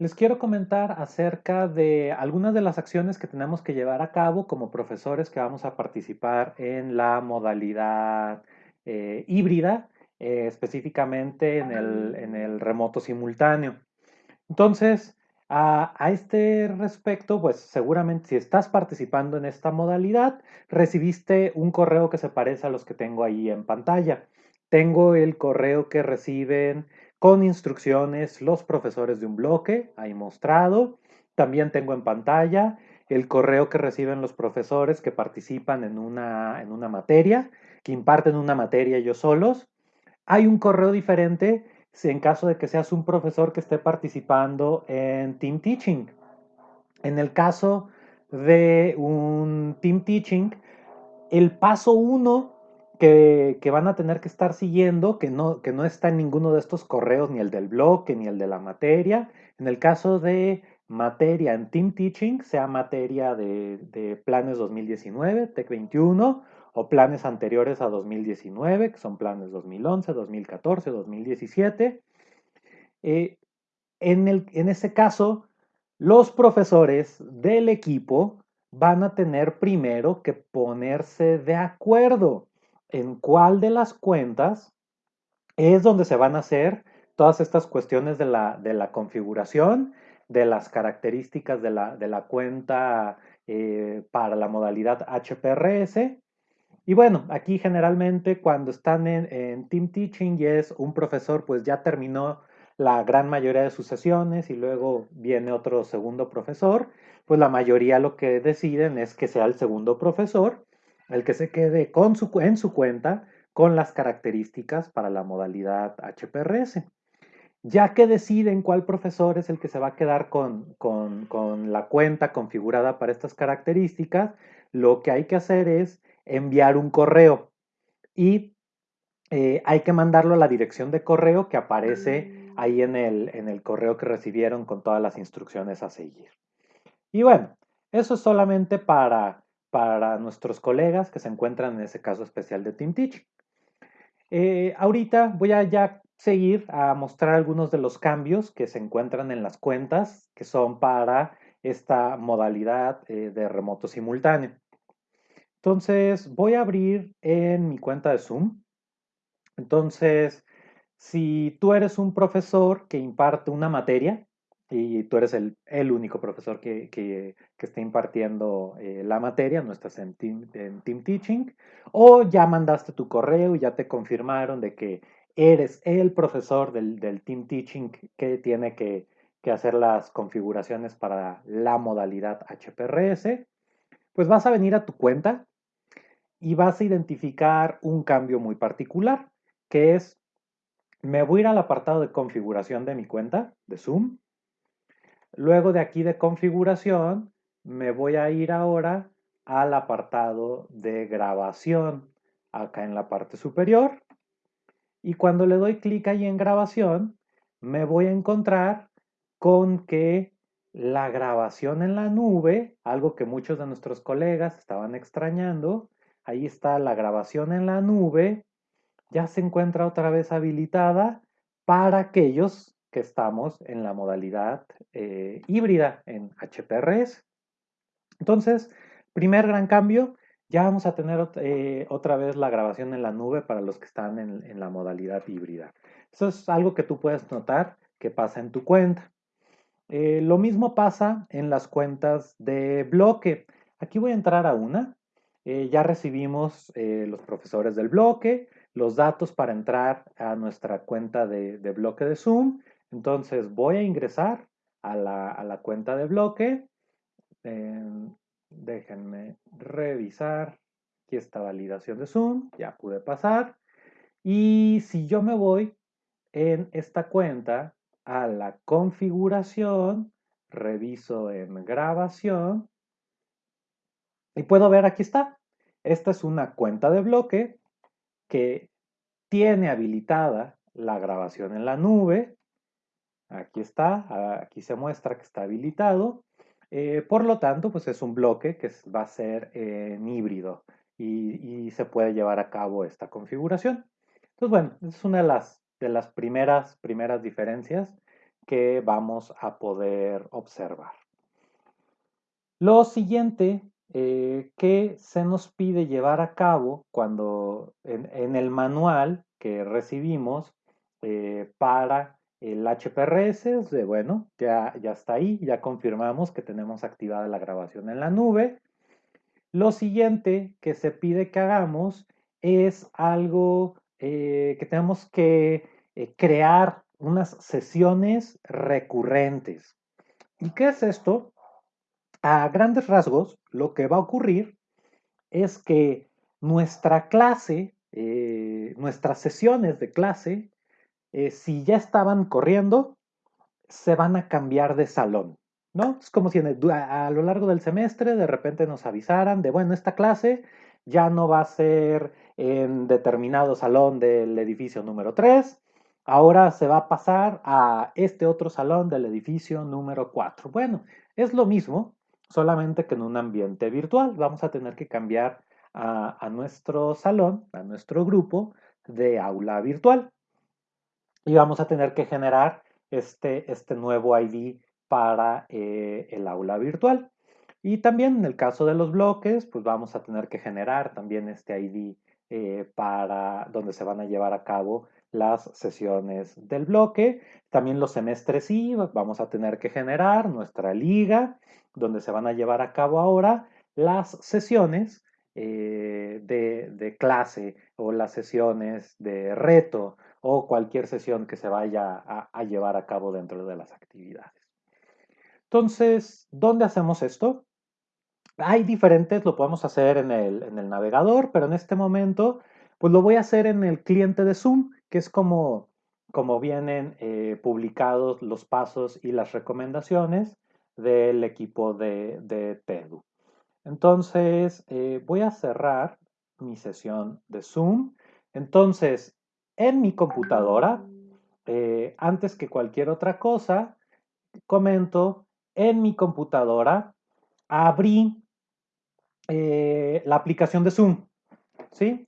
Les quiero comentar acerca de algunas de las acciones que tenemos que llevar a cabo como profesores que vamos a participar en la modalidad eh, híbrida, eh, específicamente en el, en el, remoto simultáneo. Entonces, a, a, este respecto, pues seguramente si estás participando en esta modalidad, recibiste un correo que se parece a los que tengo ahí en pantalla. Tengo el correo que reciben con instrucciones los profesores de un bloque, ahí mostrado. También tengo en pantalla el correo que reciben los profesores que participan en una, en una materia, que imparten una materia ellos solos. Hay un correo diferente si en caso de que seas un profesor que esté participando en Team Teaching. En el caso de un Team Teaching, el paso uno que, van a tener que estar siguiendo, que no, que no está en ninguno de estos correos, ni el del bloque, ni el de la materia. En el caso de materia en Team Teaching, sea materia de, planes 2019, TEC 21, o planes anteriores a 2019, que son planes 2011, 2014, 2017. en, el, en ese caso, los profesores del equipo van a tener primero que ponerse de acuerdo en cuál de las cuentas es donde se van a hacer todas estas cuestiones de la, configuración, de las características de la, cuenta eh, para la modalidad HPRS. Y bueno, aquí generalmente cuando están en, en, Team Teaching y es un profesor, pues ya terminó la gran mayoría de sus sesiones y luego viene otro segundo profesor, pues la mayoría lo que deciden es que sea el segundo profesor el que se quede con su, en su cuenta con las características para la modalidad HPRS. Ya que deciden cuál profesor es el que se va a quedar con, la cuenta configurada para estas características, lo que hay que hacer es enviar un correo y eh, hay que mandarlo a la dirección de correo que aparece ahí en el, en el correo que recibieron con todas las instrucciones a seguir. Y bueno, eso es solamente para para nuestros colegas que se encuentran en ese caso especial de Team Teaching. Eh, ahorita voy a ya seguir a mostrar algunos de los cambios que se encuentran en las cuentas que son para esta modalidad eh, de remoto simultáneo. Entonces voy a abrir en mi cuenta de Zoom. Entonces, si tú eres un profesor que imparte una materia, y tú eres el, único profesor que, que, está impartiendo eh, la materia, no estás en team, team, Teaching, o ya mandaste tu correo y ya te confirmaron de que eres el profesor del, Team Teaching que tiene que, que, hacer las configuraciones para la modalidad HPRS, pues vas a venir a tu cuenta y vas a identificar un cambio muy particular, que es, me voy a ir al apartado de configuración de mi cuenta de Zoom, Luego de aquí de configuración, me voy a ir ahora al apartado de grabación, acá en la parte superior. Y cuando le doy clic ahí en grabación, me voy a encontrar con que la grabación en la nube, algo que muchos de nuestros colegas estaban extrañando, ahí está la grabación en la nube, ya se encuentra otra vez habilitada para aquellos que estamos en la modalidad eh, híbrida en HPRS. Entonces, primer gran cambio, ya vamos a tener eh, otra vez la grabación en la nube para los que están en, la modalidad híbrida. Eso es algo que tú puedes notar que pasa en tu cuenta. Eh, lo mismo pasa en las cuentas de bloque. Aquí voy a entrar a una. ya recibimos los profesores del bloque, los datos para entrar a nuestra cuenta de, de bloque de Zoom entonces voy a ingresar a la, cuenta de bloque. Em, déjenme revisar. Aquí está validación de Zoom. Ya pude pasar. Y si yo me voy en esta cuenta a la configuración, reviso en grabación y puedo ver aquí está. Esta es una cuenta de bloque que tiene habilitada la grabación en la nube Aquí está, aquí se muestra que está habilitado. Eh, por lo tanto, pues es un bloque que va a ser en híbrido y, se puede llevar a cabo esta configuración. Entonces, bueno, es una de las, de las primeras, primeras diferencias que vamos a poder observar. Lo siguiente eh, que se nos pide llevar a cabo cuando en, el manual que recibimos eh, para el HPRS, de, bueno, ya, ya está ahí, ya confirmamos que tenemos activada la grabación en la nube. Lo siguiente que se pide que hagamos es algo eh, que tenemos que crear unas sesiones recurrentes. ¿Y qué es esto? A grandes rasgos, lo que va a ocurrir es que nuestra clase, eh, nuestras sesiones de clase, eh, si ya estaban corriendo, se van a cambiar de salón, ¿no? Es como si a, lo largo del semestre de repente nos avisaran de, bueno, esta clase ya no va a ser en determinado salón del edificio número 3, ahora se va a pasar a este otro salón del edificio número 4. Bueno, es lo mismo, solamente que en un ambiente virtual. Vamos a tener que cambiar a, nuestro salón, a nuestro grupo de aula virtual. Y vamos a tener que generar este, este nuevo ID para eh, el aula virtual. Y también en el caso de los bloques, pues vamos a tener que generar también este ID eh, para donde se van a llevar a cabo las sesiones del bloque. También los semestres sí, vamos a tener que generar nuestra liga donde se van a llevar a cabo ahora las sesiones eh, de, clase o las sesiones de reto o cualquier sesión que se vaya a, llevar a cabo dentro de las actividades. Entonces, ¿dónde hacemos esto? Hay diferentes, lo podemos hacer en el, navegador, pero en este momento, pues lo voy a hacer en el cliente de Zoom, que es como, como vienen eh, publicados los pasos y las recomendaciones del equipo de, de TEDU. Entonces, eh, voy a cerrar mi sesión de Zoom. Entonces, en mi computadora, eh, antes que cualquier otra cosa, comento, en mi computadora abrí eh, la aplicación de Zoom. ¿Sí?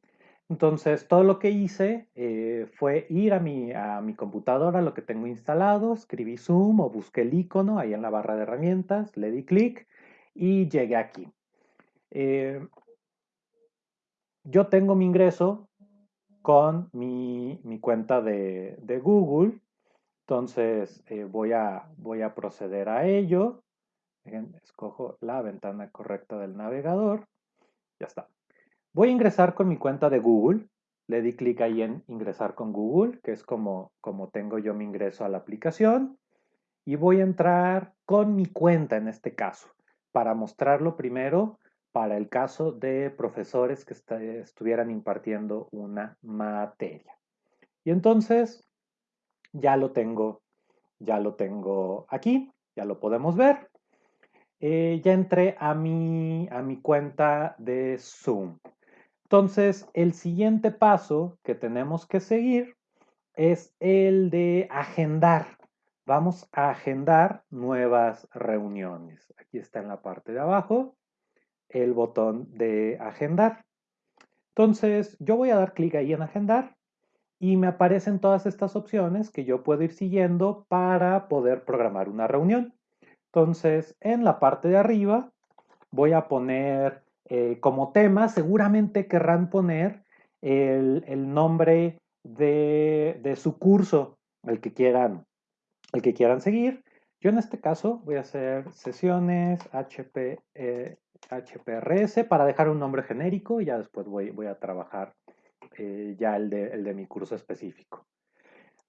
Entonces, todo lo que hice eh, fue ir a mi, a mi computadora, lo que tengo instalado, escribí Zoom o busqué el icono ahí en la barra de herramientas, le di clic y llegué aquí. Yo tengo mi ingreso con mi, cuenta de, Google, entonces eh, voy, a, proceder a ello. escojo la ventana correcta del navegador. Ya está. Voy a ingresar con mi cuenta de Google. Le di clic ahí en ingresar con Google, que es como, como tengo yo mi ingreso a la aplicación. Y voy a entrar con mi cuenta en este caso, para mostrarlo primero para el caso de profesores que estuvieran impartiendo una materia. Y entonces ya lo tengo, ya lo tengo aquí, ya lo podemos ver. Eh, ya entré a mi, a mi cuenta de Zoom. Entonces, el siguiente paso que tenemos que seguir es el de agendar. Vamos a agendar nuevas reuniones. Aquí está en la parte de abajo el botón de agendar. Entonces, yo voy a dar clic ahí en agendar y me aparecen todas estas opciones que yo puedo ir siguiendo para poder programar una reunión. Entonces, en la parte de arriba voy a poner eh, como tema seguramente querrán poner el, nombre de, su curso, el que, quieran, el que quieran seguir. Yo en este caso voy a hacer sesiones HP, HPRS para dejar un nombre genérico y ya después voy, voy a trabajar eh, ya el de, el de mi curso específico.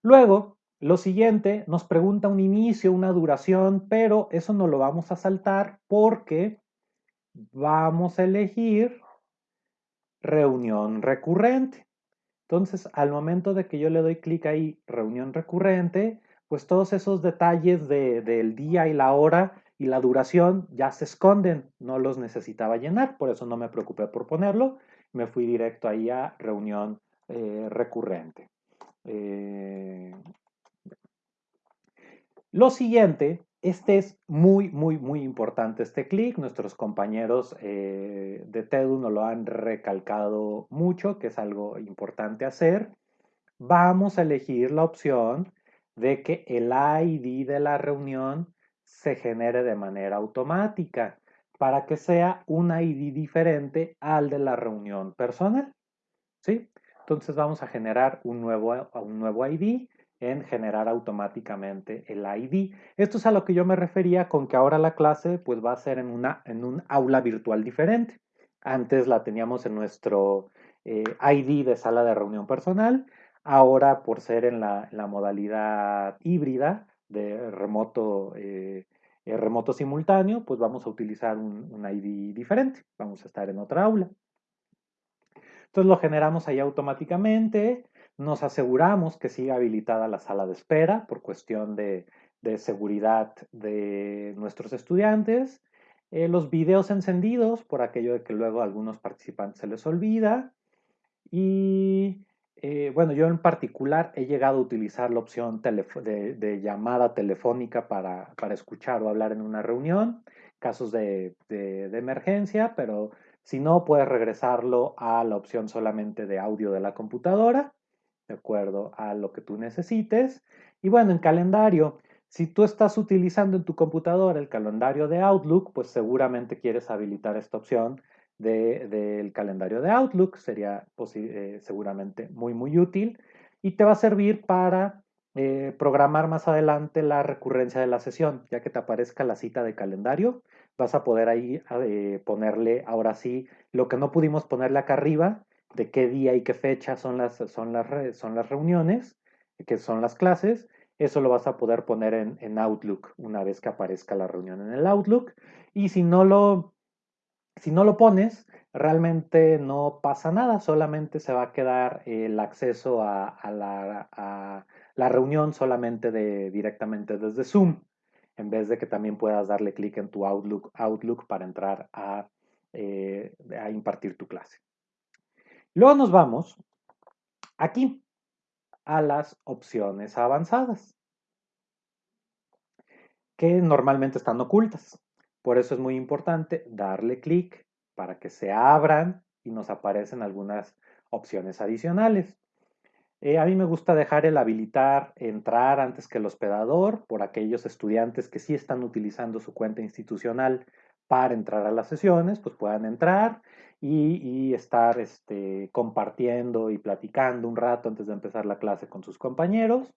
Luego, lo siguiente, nos pregunta un inicio, una duración, pero eso no lo vamos a saltar porque vamos a elegir reunión recurrente. Entonces, al momento de que yo le doy clic ahí, reunión recurrente, pues todos esos detalles del día y la hora y la duración ya se esconden, no los necesitaba llenar, por eso no me preocupé por ponerlo, me fui directo ahí a reunión eh, recurrente. Eh, lo siguiente este es muy, muy, muy importante este clic. Nuestros compañeros eh, de TEDU nos lo han recalcado mucho, que es algo importante hacer. Vamos a elegir la opción de que el ID de la reunión se genere de manera automática para que sea un ID diferente al de la reunión personal. ¿Sí? Entonces vamos a generar un nuevo, un nuevo ID en generar automáticamente el ID. Esto es a lo que yo me refería con que ahora la clase pues va a ser en, una, en un aula virtual diferente. Antes la teníamos en nuestro eh, ID de sala de reunión personal. Ahora por ser en la, modalidad híbrida de remoto, eh, eh, remoto simultáneo, pues vamos a utilizar un, un ID diferente. Vamos a estar en otra aula. Entonces lo generamos ahí automáticamente nos aseguramos que siga habilitada la sala de espera por cuestión de, seguridad de nuestros estudiantes. Eh, los videos encendidos por aquello de que luego a algunos participantes se les olvida. Y eh, bueno, yo en particular he llegado a utilizar la opción de, llamada telefónica para, escuchar o hablar en una reunión, casos de, de, emergencia, pero si no, puedes regresarlo a la opción solamente de audio de la computadora de acuerdo a lo que tú necesites. Y bueno, en calendario, si tú estás utilizando en tu computadora el calendario de Outlook, pues seguramente quieres habilitar esta opción del calendario de Outlook. Sería eh, seguramente muy, muy útil y te va a servir para eh, programar más adelante la recurrencia de la sesión, ya que te aparezca la cita de calendario. Vas a poder ahí eh, ponerle ahora sí lo que no pudimos ponerle acá arriba, de qué día y qué fecha son las, son las, son las reuniones, que son las clases. Eso lo vas a poder poner en, Outlook una vez que aparezca la reunión en el Outlook. Y si no lo, si no lo pones, realmente no pasa nada, solamente se va a quedar el acceso a, la, reunión solamente de, directamente desde Zoom, en vez de que también puedas darle clic en tu Outlook, Outlook para entrar a, eh, a impartir tu clase. Luego nos vamos aquí a las opciones avanzadas, que normalmente están ocultas. Por eso es muy importante darle clic para que se abran y nos aparecen algunas opciones adicionales. Eh, a mí me gusta dejar el habilitar entrar antes que el hospedador por aquellos estudiantes que sí están utilizando su cuenta institucional para entrar a las sesiones, pues puedan entrar y, estar este, compartiendo y platicando un rato antes de empezar la clase con sus compañeros.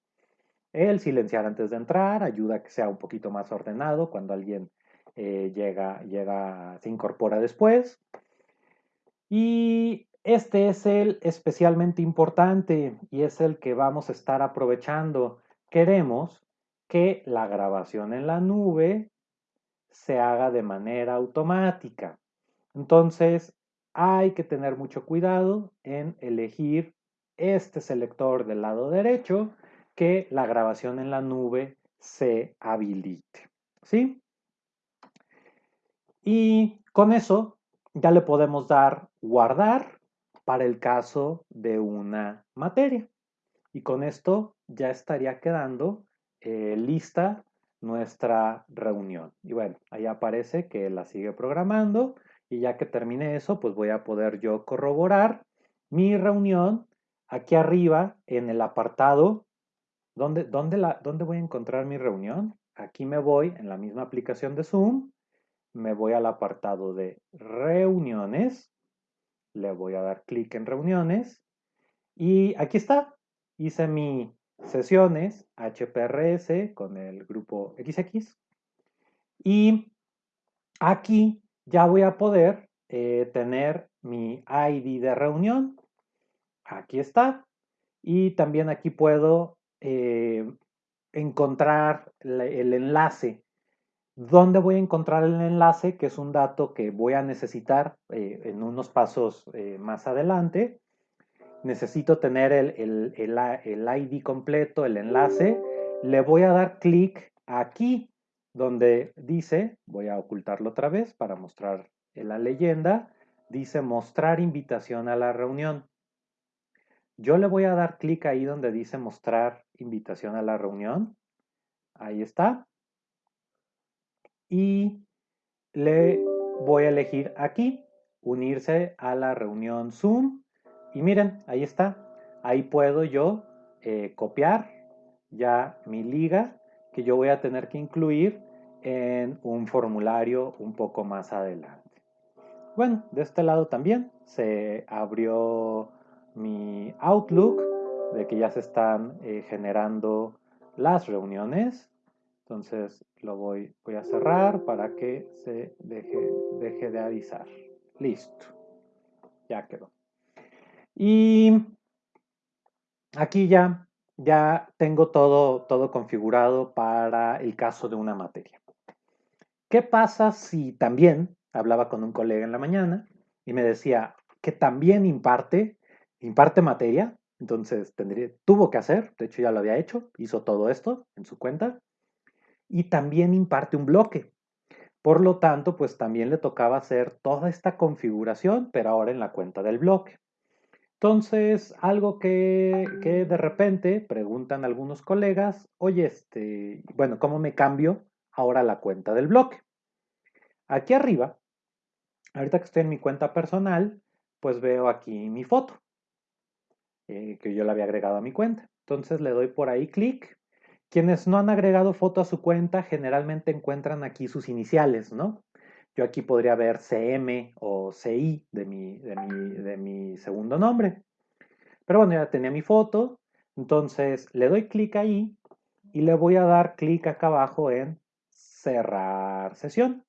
El silenciar antes de entrar ayuda a que sea un poquito más ordenado cuando alguien eh, llega, llega, se incorpora después. Y este es el especialmente importante y es el que vamos a estar aprovechando. Queremos que la grabación en la nube se haga de manera automática. Entonces, hay que tener mucho cuidado en elegir este selector del lado derecho que la grabación en la nube se habilite. ¿Sí? Y con eso ya le podemos dar guardar para el caso de una materia. Y con esto ya estaría quedando eh, lista nuestra reunión. Y bueno, ahí aparece que la sigue programando y ya que termine eso, pues voy a poder yo corroborar mi reunión aquí arriba en el apartado. ¿Dónde, la, ¿Dónde voy a encontrar mi reunión? Aquí me voy en la misma aplicación de Zoom, me voy al apartado de reuniones, le voy a dar clic en reuniones y aquí está, hice mi sesiones HPRS con el grupo XX. Y aquí ya voy a poder eh, tener mi ID de reunión. Aquí está. Y también aquí puedo eh, encontrar el enlace. ¿Dónde voy a encontrar el enlace? Que es un dato que voy a necesitar eh, en unos pasos más adelante necesito tener el, ID completo, el enlace, le voy a dar clic aquí donde dice, voy a ocultarlo otra vez para mostrar la leyenda, dice mostrar invitación a la reunión. Yo le voy a dar clic ahí donde dice mostrar invitación a la reunión. Ahí está. Y le voy a elegir aquí, unirse a la reunión Zoom y miren, ahí está. Ahí puedo yo eh, copiar ya mi liga que yo voy a tener que incluir en un formulario un poco más adelante. Bueno, de este lado también se abrió mi Outlook de que ya se están eh, generando las reuniones. Entonces lo voy, voy a cerrar para que se deje, de avisar. Listo. Ya quedó. Y aquí ya, ya tengo todo, todo configurado para el caso de una materia. ¿Qué pasa si también, hablaba con un colega en la mañana y me decía que también imparte, imparte materia, entonces tendría, tuvo que hacer, de hecho ya lo había hecho, hizo todo esto en su cuenta, y también imparte un bloque. Por lo tanto, pues también le tocaba hacer toda esta configuración, pero ahora en la cuenta del bloque. Entonces, algo que, que de repente preguntan algunos colegas, oye, este, bueno, ¿cómo me cambio ahora la cuenta del bloque? Aquí arriba, ahorita que estoy en mi cuenta personal, pues veo aquí mi foto, eh, que yo la había agregado a mi cuenta. Entonces le doy por ahí clic. Quienes no han agregado foto a su cuenta generalmente encuentran aquí sus iniciales, ¿no? Yo aquí podría ver CM o CI de mi, de mi, de mi segundo nombre. Pero bueno, ya tenía mi foto. Entonces le doy clic ahí y le voy a dar clic acá abajo en cerrar sesión.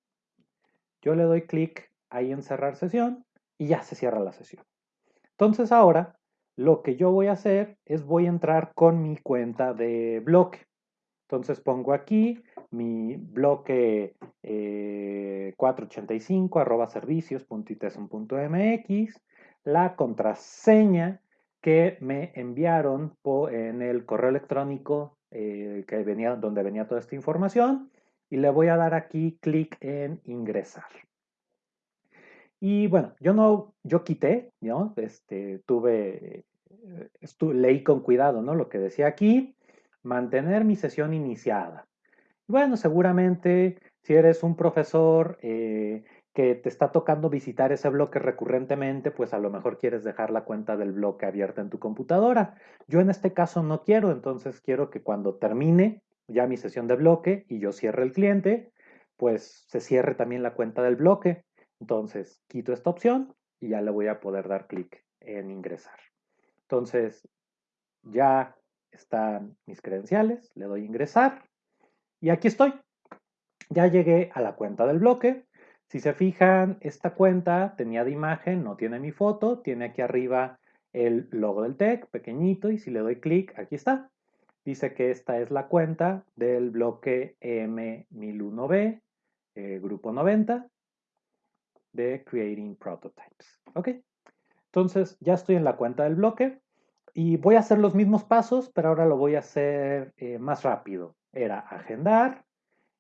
Yo le doy clic ahí en cerrar sesión y ya se cierra la sesión. Entonces ahora lo que yo voy a hacer es voy a entrar con mi cuenta de bloque. Entonces pongo aquí mi bloque 485 eh, arroba la contraseña que me enviaron en el correo electrónico eh, que venía, donde venía toda esta información y le voy a dar aquí clic en ingresar. Y bueno, yo no, yo quité, ¿no? Este, tuve, leí con cuidado, ¿no? Lo que decía aquí, mantener mi sesión iniciada. Bueno, seguramente si eres un profesor eh, que te está tocando visitar ese bloque recurrentemente, pues a lo mejor quieres dejar la cuenta del bloque abierta en tu computadora. Yo en este caso no quiero, entonces quiero que cuando termine ya mi sesión de bloque y yo cierre el cliente, pues se cierre también la cuenta del bloque. Entonces, quito esta opción y ya le voy a poder dar clic en ingresar. Entonces, ya están mis credenciales, le doy ingresar y aquí estoy. Ya llegué a la cuenta del bloque. Si se fijan, esta cuenta tenía de imagen, no tiene mi foto, tiene aquí arriba el logo del TEC, pequeñito, y si le doy clic, aquí está. Dice que esta es la cuenta del bloque M1001B, eh, grupo 90, de Creating Prototypes. ¿Ok? Entonces ya estoy en la cuenta del bloque y voy a hacer los mismos pasos, pero ahora lo voy a hacer eh, más rápido. Era agendar,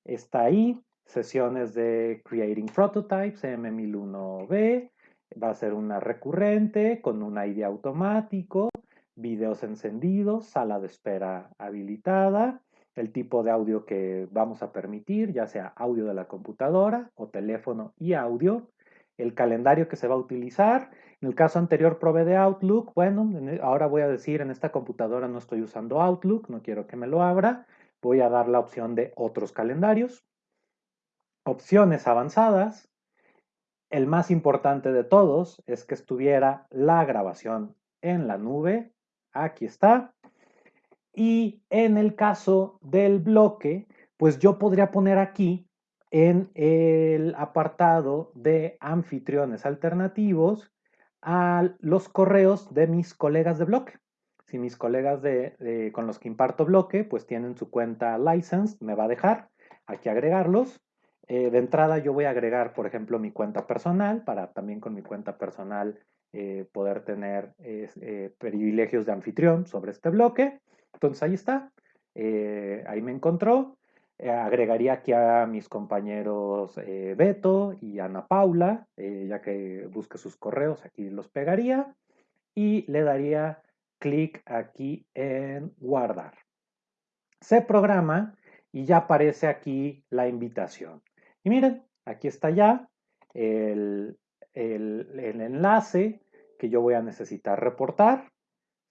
está ahí, sesiones de Creating Prototypes, M1001B, va a ser una recurrente con un ID automático, videos encendidos, sala de espera habilitada, el tipo de audio que vamos a permitir, ya sea audio de la computadora o teléfono y audio, el calendario que se va a utilizar. En el caso anterior probé de Outlook. Bueno, e, ahora voy a decir en esta computadora no estoy usando Outlook, no quiero que me lo abra. Voy a dar la opción de otros calendarios. Opciones avanzadas. El más importante de todos es que estuviera la grabación en la nube. Aquí está. Y en el caso del bloque, pues yo podría poner aquí en el apartado de anfitriones alternativos a los correos de mis colegas de bloque. Si mis colegas de, con los que imparto bloque, pues tienen su cuenta license, me va a dejar aquí agregarlos. Eh, de entrada yo voy a agregar, por ejemplo, mi cuenta personal para también con mi cuenta personal eh, poder tener eh, privilegios de anfitrión sobre este bloque. Entonces ahí está, ahí me encontró. Eh, agregaría aquí a mis compañeros eh, Beto y Ana Paula, eh, ya que busque sus correos, aquí los pegaría y le daría clic aquí en guardar. Se programa y ya aparece aquí la invitación. Y miren, aquí está ya el, el, enlace que yo voy a necesitar reportar,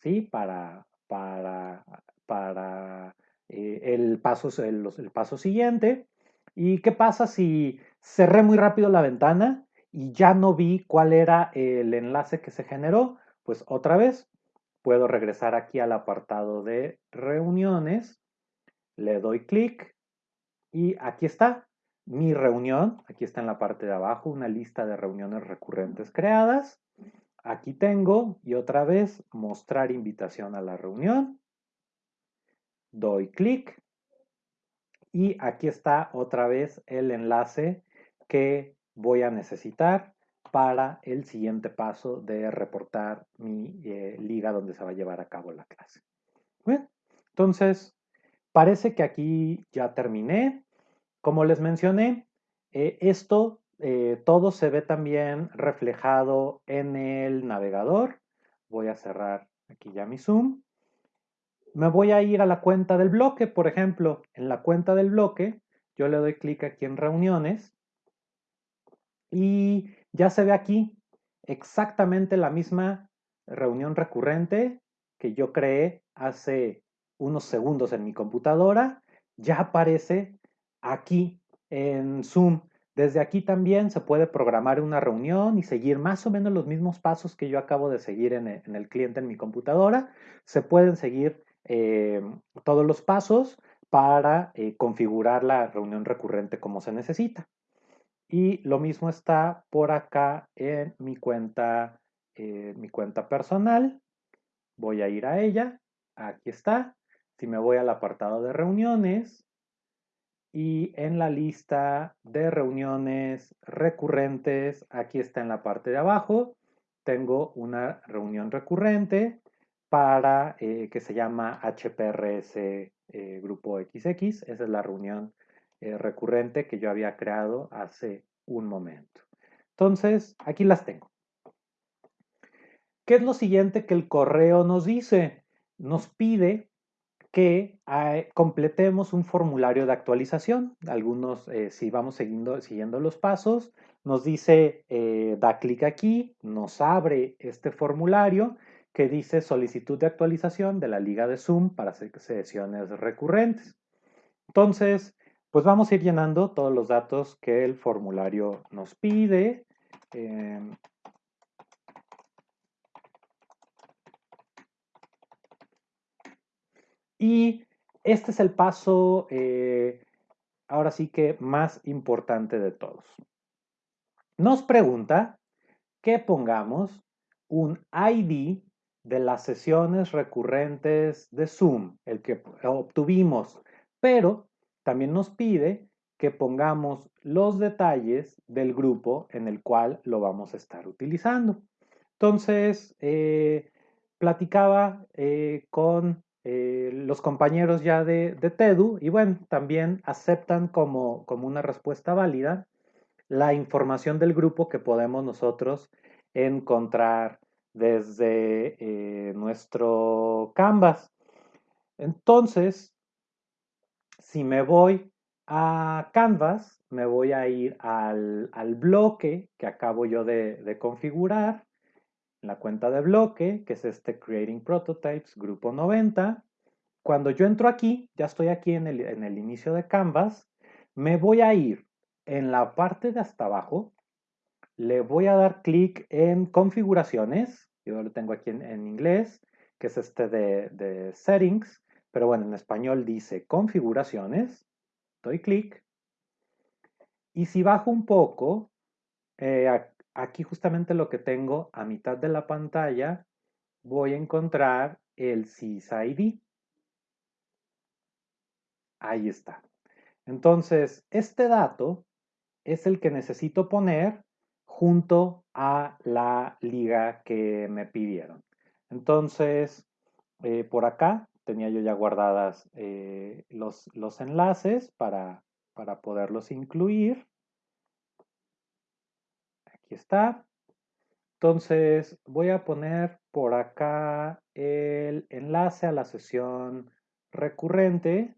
¿sí? Para, para, para eh, el, paso, el, el paso siguiente. ¿Y qué pasa si cerré muy rápido la ventana y ya no vi cuál era el enlace que se generó? Pues otra vez puedo regresar aquí al apartado de reuniones, le doy clic y aquí está mi reunión. Aquí está en la parte de abajo una lista de reuniones recurrentes creadas. Aquí tengo y otra vez mostrar invitación a la reunión. Doy clic y aquí está otra vez el enlace que voy a necesitar para el siguiente paso de reportar mi eh, liga donde se va a llevar a cabo la clase. Bien, entonces, parece que aquí ya terminé. Como les mencioné, eh, esto eh, todo se ve también reflejado en el navegador. Voy a cerrar aquí ya mi zoom. Me voy a ir a la cuenta del bloque, por ejemplo, en la cuenta del bloque, yo le doy clic aquí en reuniones y ya se ve aquí exactamente la misma reunión recurrente que yo creé hace unos segundos en mi computadora, ya aparece aquí en Zoom. Desde aquí también se puede programar una reunión y seguir más o menos los mismos pasos que yo acabo de seguir en el, cliente en mi computadora. Se pueden seguir eh, todos los pasos para eh, configurar la reunión recurrente como se necesita. Y lo mismo está por acá en mi cuenta, eh, mi cuenta personal. Voy a ir a ella. Aquí está. Si me voy al apartado de reuniones, y en la lista de reuniones recurrentes, aquí está en la parte de abajo, tengo una reunión recurrente para eh, que se llama HPRS eh, Grupo XX. Esa es la reunión eh, recurrente que yo había creado hace un momento. Entonces, aquí las tengo. ¿Qué es lo siguiente que el correo nos dice? Nos pide que completemos un formulario de actualización. Algunos, si vamos siguiendo, siguiendo los pasos, nos dice, da clic aquí, nos abre este formulario que dice solicitud de actualización de la liga de Zoom para sesiones recurrentes. Entonces, pues vamos a ir llenando todos los datos que el formulario nos pide. Em, Y este es el paso, eh, ahora sí que más importante de todos. Nos pregunta que pongamos un ID de las sesiones recurrentes de Zoom, el que obtuvimos, pero también nos pide que pongamos los detalles del grupo en el cual lo vamos a estar utilizando. Entonces, eh, platicaba eh, con eh, los compañeros ya de, TEDU y bueno, también aceptan como, como una respuesta válida la información del grupo que podemos nosotros encontrar desde eh, nuestro Canvas. Entonces, si me voy a Canvas, me voy a ir al, bloque que acabo yo de, de configurar la cuenta de bloque, que es este Creating Prototypes, grupo 90. Cuando yo entro aquí, ya estoy aquí en el, en el inicio de Canvas, me voy a ir en la parte de hasta abajo, le voy a dar clic en configuraciones, yo lo tengo aquí en, inglés, que es este de, settings, pero bueno, en español dice configuraciones, doy clic, y si bajo un poco, eh, aquí justamente lo que tengo a mitad de la pantalla, voy a encontrar el SysID. Ahí está. Entonces, este dato es el que necesito poner junto a la liga que me pidieron. Entonces, eh, por acá tenía yo ya guardadas eh, los, los, enlaces para, para poderlos incluir está. Entonces voy a poner por acá el enlace a la sesión recurrente.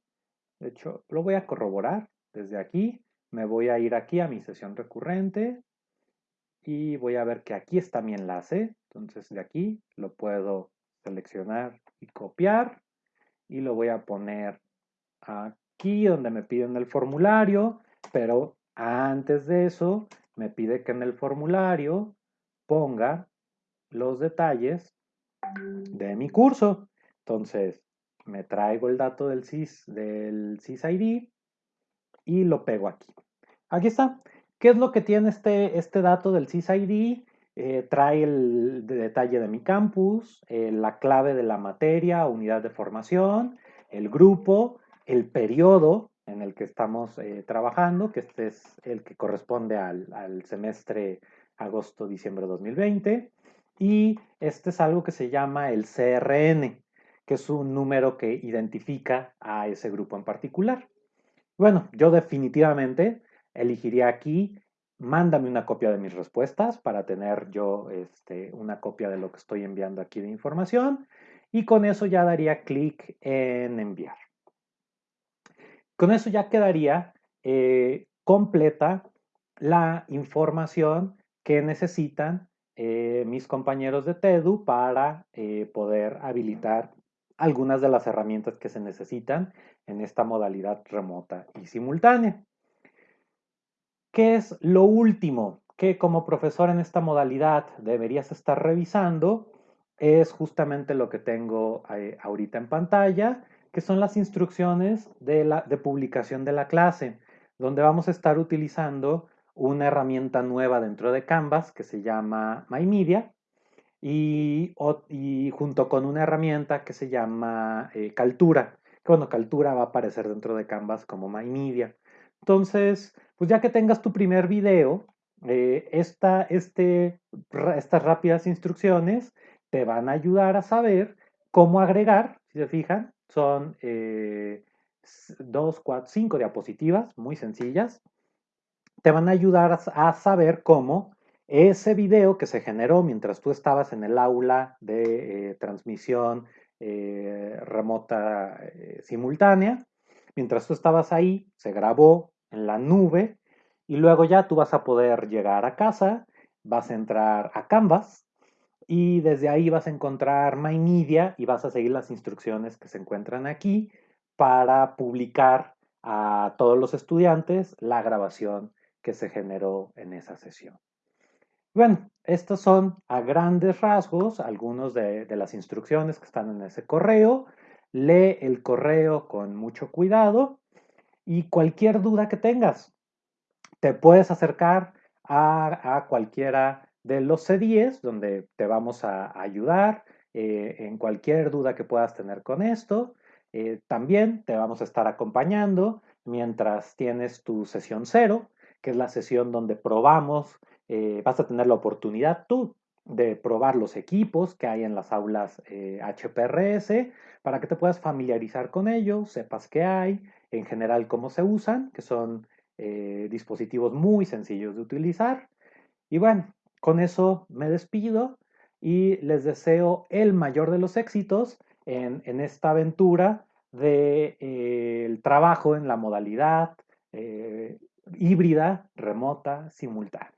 De hecho, lo voy a corroborar desde aquí. Me voy a ir aquí a mi sesión recurrente y voy a ver que aquí está mi enlace. Entonces de aquí lo puedo seleccionar y copiar y lo voy a poner aquí donde me piden el formulario, pero antes de eso me pide que en el formulario ponga los detalles de mi curso. Entonces, me traigo el dato del SIS, del SIS-ID y lo pego aquí. Aquí está. ¿Qué es lo que tiene este, este dato del SIS-ID? Eh, trae el detalle de mi campus, eh, la clave de la materia, unidad de formación, el grupo, el periodo en el que estamos eh, trabajando, que este es el que corresponde al, al semestre agosto-diciembre 2020. Y este es algo que se llama el CRN, que es un número que identifica a ese grupo en particular. Bueno, yo definitivamente elegiría aquí, mándame una copia de mis respuestas para tener yo este, una copia de lo que estoy enviando aquí de información y con eso ya daría clic en enviar. Con eso ya quedaría eh, completa la información que necesitan eh, mis compañeros de TEDU para eh, poder habilitar algunas de las herramientas que se necesitan en esta modalidad remota y simultánea. ¿Qué es lo último que como profesor en esta modalidad deberías estar revisando? Es justamente lo que tengo eh, ahorita en pantalla, que son las instrucciones de, publicación de la clase, donde vamos a estar utilizando una herramienta nueva dentro de Canvas que se llama MyMedia y, y junto con una herramienta que se llama eh, Caltura. Que bueno, Caltura va a aparecer dentro de Canvas como MyMedia. Entonces, pues ya que tengas tu primer video, eh, este, estas rápidas instrucciones te van a ayudar a saber cómo agregar, si se fijan, son eh, dos, cuatro, cinco diapositivas muy sencillas. Te van a ayudar a saber cómo ese video que se generó mientras tú estabas en el aula de eh, transmisión remota simultánea, mientras tú estabas ahí, se grabó en la nube y luego ya tú vas a poder llegar a casa, vas a entrar a Canvas y desde ahí vas a encontrar MyMedia y vas a seguir las instrucciones que se encuentran aquí para publicar a todos los estudiantes la grabación que se generó en esa sesión. Bueno, estos son a grandes rasgos algunos de, las instrucciones que están en ese correo. Lee el correo con mucho cuidado y cualquier duda que tengas, te puedes acercar a, cualquiera de los C10 donde te vamos a ayudar eh, en cualquier duda que puedas tener con esto. Eh, también te vamos a estar acompañando mientras tienes tu sesión cero, que es la sesión donde probamos eh, vas a tener la oportunidad tú de probar los equipos que hay en las aulas HPRS eh, para que te puedas familiarizar con ellos, sepas qué hay, en general cómo se usan, que son eh, dispositivos muy sencillos de utilizar. Y bueno, con eso me despido y les deseo el mayor de los éxitos en, esta aventura del de, trabajo en la modalidad híbrida, remota, simultánea.